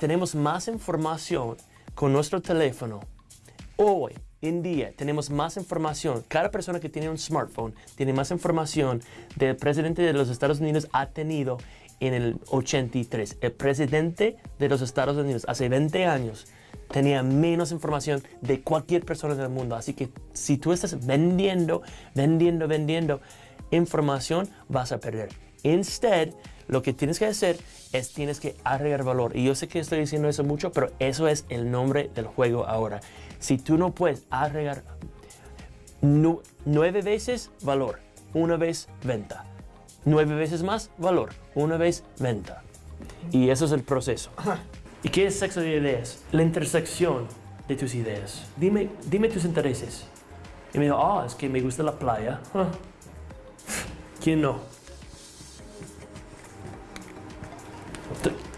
tenemos más información con nuestro teléfono. Hoy en día tenemos más información. Cada persona que tiene un smartphone tiene más información del presidente de los Estados Unidos ha tenido en el 83. El presidente de los Estados Unidos hace 20 años tenía menos información de cualquier persona del mundo. Así que si tú estás vendiendo, vendiendo, vendiendo información, vas a perder. Instead, lo que tienes que hacer es tienes que agregar valor. Y yo sé que estoy diciendo eso mucho, pero eso es el nombre del juego ahora. Si tú no puedes agregar nueve veces valor, una vez venta. Nueve veces más valor, una vez venta. Y eso es el proceso. ¿Y qué es sexo de ideas? La intersección de tus ideas. Dime, dime tus intereses. Y me dijo, ah, es que me gusta la playa. ¿Quién no?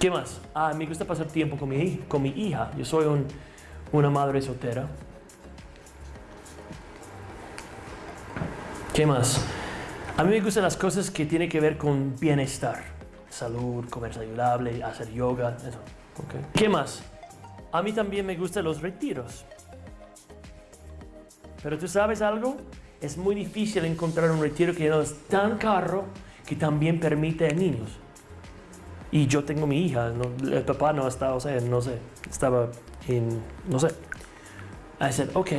¿Qué más? Ah, me gusta pasar tiempo con mi, con mi hija. Yo soy una madre soltera. ¿Qué más? A mí me gustan las cosas que tienen que ver con bienestar. Salud, comer saludable, hacer yoga, eso. ¿Qué más? A mí también me gustan los retiros. Pero tú sabes algo? Es muy difícil encontrar un retiro que no es tan caro que también permite a niños. Y yo tengo mi hija, el papá no estaba, o sea, no sé, estaba en, no sé. I said, ok,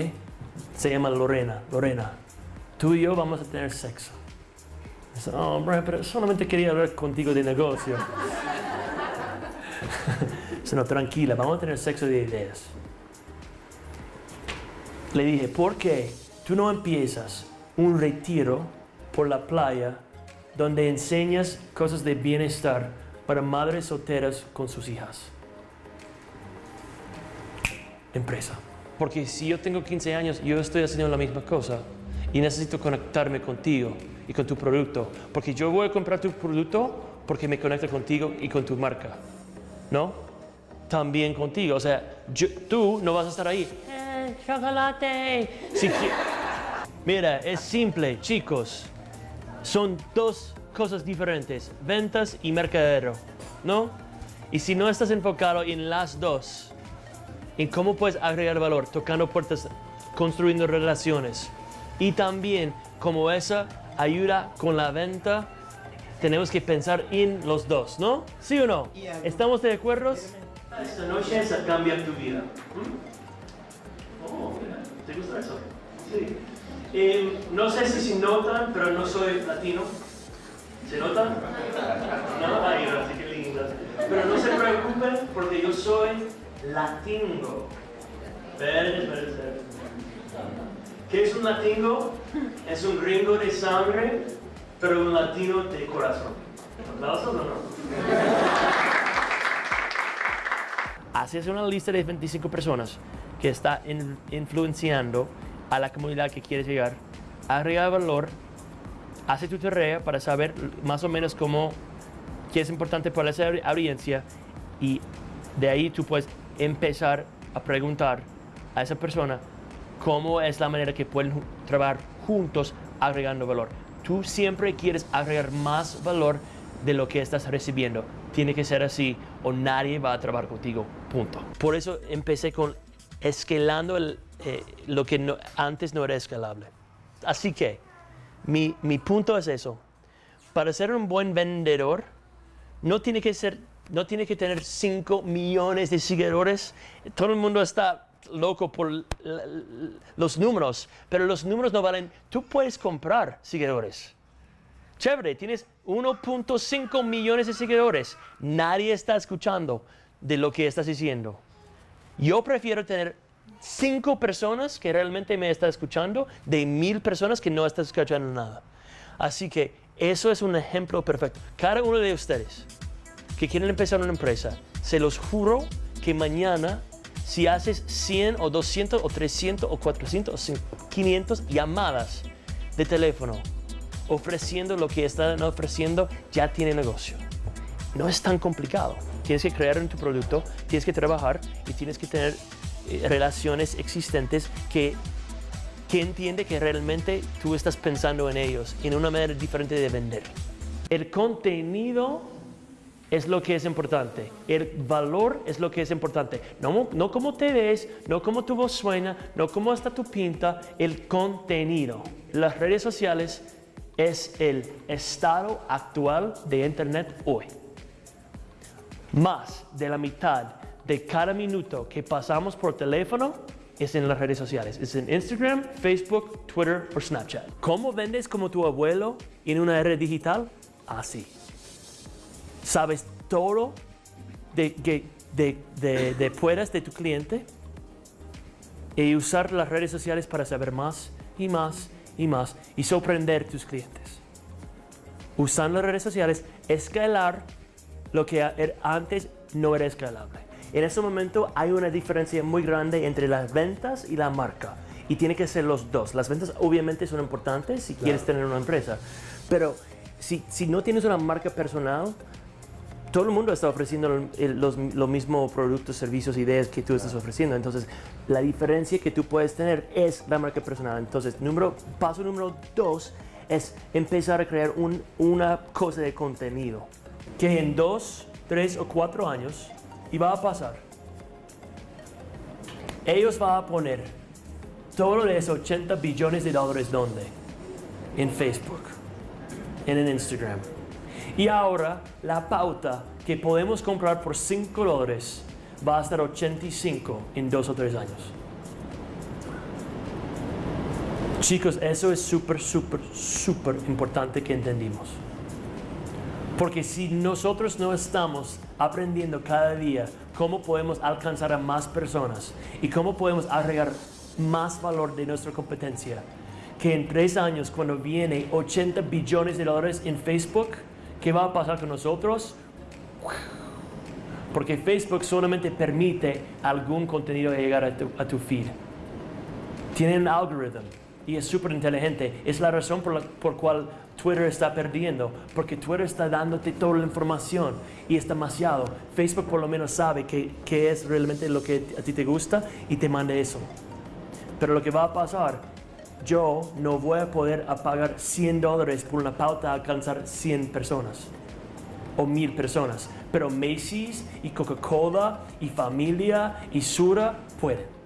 se llama Lorena, Lorena, tú y yo vamos a tener sexo. Dice, oh, bro, pero solamente quería hablar contigo de negocio. no, tranquila, vamos a tener sexo de ideas. Le dije, ¿por qué tú no empiezas un retiro por la playa donde enseñas cosas de bienestar para madres solteras con sus hijas? Empresa. Porque si yo tengo 15 años, yo estoy haciendo la misma cosa y necesito conectarme contigo y con tu producto. Porque yo voy a comprar tu producto porque me conecta contigo y con tu marca. ¿No? también contigo. O sea, tú no vas a estar ahí. Eh, chocolate. Mira, es simple, chicos. Son dos cosas diferentes, ventas y mercadero, ¿no? Y si no estás enfocado en las dos, en cómo puedes agregar valor, tocando puertas, construyendo relaciones, y también como esa ayuda con la venta, tenemos que pensar en los dos, ¿no? ¿Sí o no? ¿Estamos de acuerdo? Esta noche esa cambia tu vida. ¿Mm? Oh, mira, ¿te gusta eso? Sí. Eh, no sé si se notan, pero no soy latino. ¿Se notan? No, ay, gracias, qué linda. Pero no se preocupen porque yo soy latino. Esperen, esperen, ¿Qué es un latino? Es un gringo de sangre, pero un latino de corazón. ¿Aplausos o no? haces una lista de 25 personas que está influenciando a la comunidad que quieres llegar, agrega valor, hace tu tarea para saber más o menos cómo, qué es importante para esa audiencia y de ahí tú puedes empezar a preguntar a esa persona cómo es la manera que pueden trabajar juntos agregando valor. Tú siempre quieres agregar más valor de lo que estás recibiendo. Tiene que ser así o nadie va a trabajar contigo, punto. Por eso empecé con escalando eh, lo que antes no era escalable. Así que mi, mi, punto es eso. Para ser un buen vendedor, no tiene que, ser, no tiene que tener 5 millones de seguidores. Todo el mundo está loco por los números, pero los números no valen. Tú puedes comprar seguidores. Chévere, tienes 1.5 millones de seguidores. Nadie está escuchando de lo que estás diciendo. Yo prefiero tener 5 personas que realmente me están escuchando de mil personas que no están escuchando nada. Así que eso es un ejemplo perfecto. Cada uno de ustedes que quieren empezar una empresa, se los juro que mañana si haces 100 o 200 o 300 o 400 o 500 llamadas de teléfono ofreciendo lo que están ofreciendo, ya tiene negocio. No es tan complicado. Tienes que crear en tu producto, tienes que trabajar y tienes que tener relaciones existentes que, que entiende que realmente tú estás pensando en ellos en una manera diferente de vender. El contenido es lo que es importante. El valor es lo que es importante. No, no cómo te ves, no cómo tu voz suena, no cómo está tu pinta, el contenido. Las redes sociales es el estado actual de Internet hoy. Más de la mitad de cada minuto que pasamos por teléfono es en las redes sociales. Es en Instagram, Facebook, Twitter o Snapchat. ¿Cómo vendes como tu abuelo en una red digital? Así. Sabes todo de, de, de, de, de tu cliente y usar las redes sociales para saber más y más y más y sorprender tus clientes. Usando las redes sociales, escalar lo que er, antes no era escalable. En este momento hay una diferencia muy grande entre las ventas y la marca. Y tiene que ser los dos. Las ventas obviamente son importantes si quieres tener una empresa. Pero si, si no tienes una marca personal, todo el mundo está ofreciendo los, los mismos productos, servicios, ideas que tú estás ofreciendo. Entonces, la diferencia que tú puedes tener es la marca personal. Entonces, número, paso número dos es empezar a crear un, una cosa de contenido que en dos, tres o cuatro años y va a pasar. Ellos van a poner todo de esos 80 billones de dólares ¿dónde? En Facebook, en Instagram. Y ahora la pauta que podemos comprar por 5 dólares va a estar 85 en dos o tres años. Chicos, eso es súper, súper, súper importante que entendimos. Porque si nosotros no estamos aprendiendo cada día cómo podemos alcanzar a más personas y cómo podemos agregar más valor de nuestra competencia, que en tres años cuando viene 80 billones de dólares en Facebook, ¿qué va a pasar con nosotros? Porque Facebook solamente permite algún contenido llegar a tu, a tu feed. Tiene un algoritmo y es súper inteligente. Es la razón por la por cual Twitter está perdiendo, porque Twitter está dándote toda la información y es demasiado. Facebook por lo menos sabe qué es realmente lo que a ti te gusta y te manda eso. Pero lo que va a pasar, yo no voy a poder pagar 100 dólares por una pauta a alcanzar 100 personas o 1000 personas. Pero Macy's y Coca-Cola y Familia y Sura pueden.